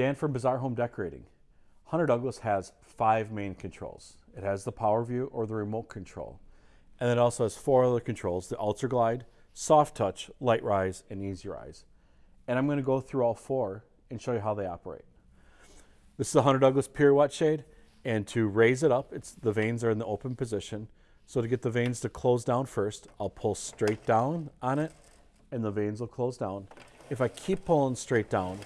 Dan from Bazaar Home Decorating. Hunter Douglas has five main controls. It has the PowerView or the remote control. And it also has four other controls, the Ultra Glide, Soft Touch, LiteRise, and Easy Rise. And I'm gonna go through all four and show you how they operate. This is a Hunter Douglas pirouette shade. And to raise it up, it's the vanes are in the open position. So to get the vanes to close down first, I'll pull straight down on it and the vanes will close down. If I keep pulling straight down,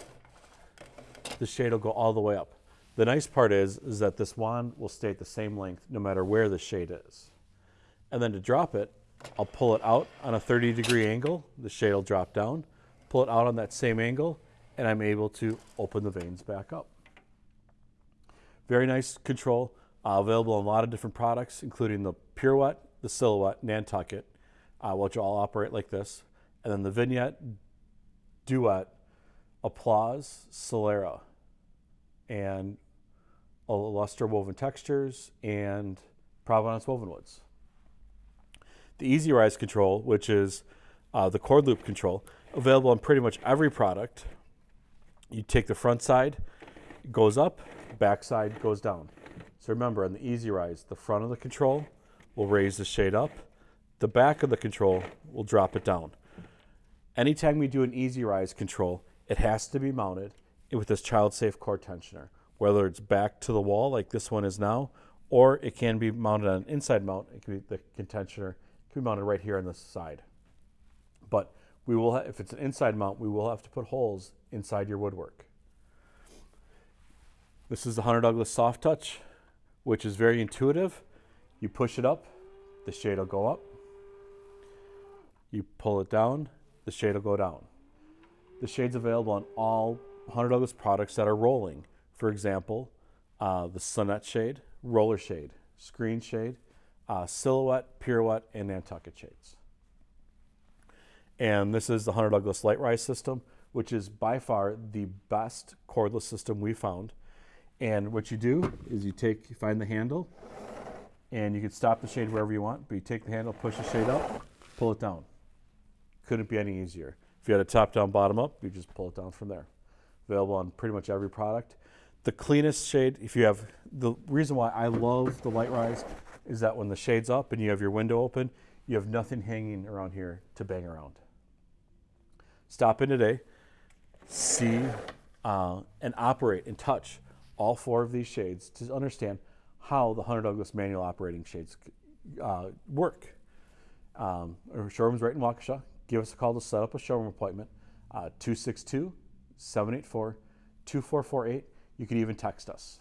the shade will go all the way up. The nice part is, is that this wand will stay at the same length no matter where the shade is. And then to drop it, I'll pull it out on a 30 degree angle, the shade will drop down, pull it out on that same angle, and I'm able to open the vanes back up. Very nice control, uh, available in a lot of different products, including the Pirouette, the Silhouette, Nantucket, uh, which all operate like this, and then the Vignette, Duet, Applause, Solera, and Alustra Woven Textures, and Provenance Woven Woods. The Easy Rise control, which is uh, the cord loop control, available on pretty much every product. You take the front side, it goes up, back side goes down. So remember, on the Easy Rise, the front of the control will raise the shade up, the back of the control will drop it down. Anytime we do an Easy Rise control, it has to be mounted with this child-safe cord tensioner, whether it's back to the wall like this one is now, or it can be mounted on an inside mount. It can be the contentioner can be mounted right here on the side. But we will, if it's an inside mount, we will have to put holes inside your woodwork. This is the Hunter Douglas Soft Touch, which is very intuitive. You push it up, the shade will go up. You pull it down, the shade will go down. The shade's available on all Hunter Douglas products that are rolling. For example, uh, the Sonnet shade, roller shade, screen shade, uh, silhouette, pirouette, and Nantucket shades. And this is the Hunter Douglas LiteRise system, which is by far the best cordless system we found. And what you do is you take, you find the handle, and you can stop the shade wherever you want, but you take the handle, push the shade up, pull it down. Couldn't be any easier. If you had a top down, bottom up, you just pull it down from there. Available on pretty much every product. The cleanest shade, if you have, the reason why I love the LiteRise is that when the shade's up and you have your window open, you have nothing hanging around here to bang around. Stop in today, see uh, and operate and touch all four of these shades to understand how the Hunter Douglas manual operating shades uh, work. Um, our showroom's right in Waukesha give us a call to set up a showroom appointment, uh, 262 784 2448. You can even text us.